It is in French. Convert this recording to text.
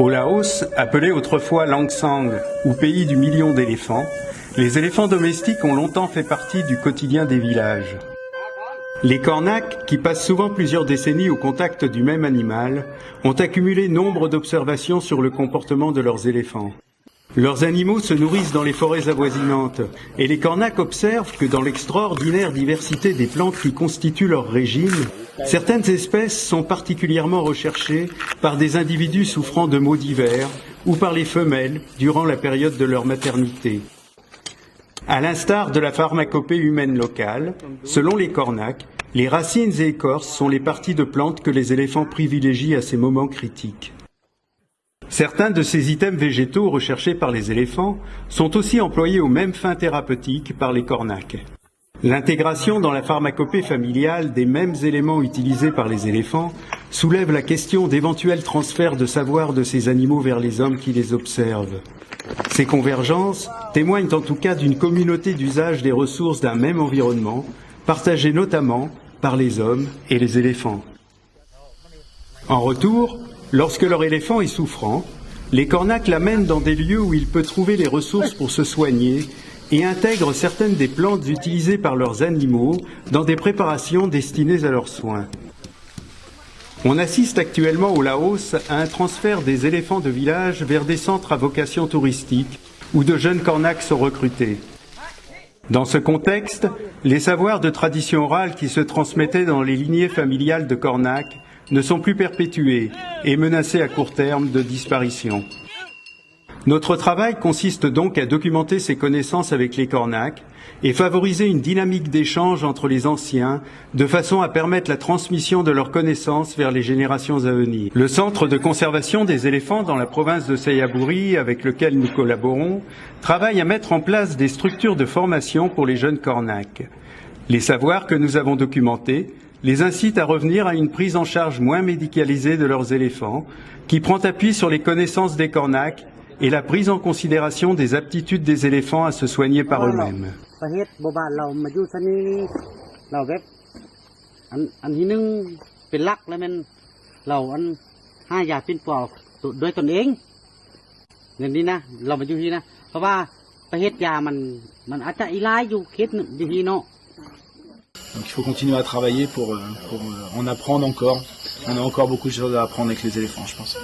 Au Laos, appelé autrefois Langsang ou pays du million d'éléphants, les éléphants domestiques ont longtemps fait partie du quotidien des villages. Les cornacs, qui passent souvent plusieurs décennies au contact du même animal, ont accumulé nombre d'observations sur le comportement de leurs éléphants. Leurs animaux se nourrissent dans les forêts avoisinantes, et les cornacs observent que dans l'extraordinaire diversité des plantes qui constituent leur régime, certaines espèces sont particulièrement recherchées par des individus souffrant de maux divers ou par les femelles durant la période de leur maternité. À l'instar de la pharmacopée humaine locale, selon les cornacs, les racines et écorces sont les parties de plantes que les éléphants privilégient à ces moments critiques. Certains de ces items végétaux recherchés par les éléphants sont aussi employés aux mêmes fins thérapeutiques par les cornacs. L'intégration dans la pharmacopée familiale des mêmes éléments utilisés par les éléphants soulève la question d'éventuels transferts de savoir de ces animaux vers les hommes qui les observent. Ces convergences témoignent en tout cas d'une communauté d'usage des ressources d'un même environnement, partagée notamment par les hommes et les éléphants. En retour, lorsque leur éléphant est souffrant, les cornacs l'amènent dans des lieux où il peut trouver les ressources pour se soigner et intègrent certaines des plantes utilisées par leurs animaux dans des préparations destinées à leurs soins. On assiste actuellement au Laos à un transfert des éléphants de village vers des centres à vocation touristique où de jeunes cornacs sont recrutés. Dans ce contexte, les savoirs de tradition orale qui se transmettaient dans les lignées familiales de cornacs ne sont plus perpétués et menacés à court terme de disparition. Notre travail consiste donc à documenter ces connaissances avec les cornacs et favoriser une dynamique d'échange entre les anciens de façon à permettre la transmission de leurs connaissances vers les générations à venir. Le centre de conservation des éléphants dans la province de Sayaburi, avec lequel nous collaborons, travaille à mettre en place des structures de formation pour les jeunes cornacs. Les savoirs que nous avons documentés les incitent à revenir à une prise en charge moins médicalisée de leurs éléphants, qui prend appui sur les connaissances des cornacs et la prise en considération des aptitudes des éléphants à se soigner par eux-mêmes. Donc il faut continuer à travailler pour, euh, pour euh, en apprendre encore. On a encore beaucoup de choses à apprendre avec les éléphants, je pense.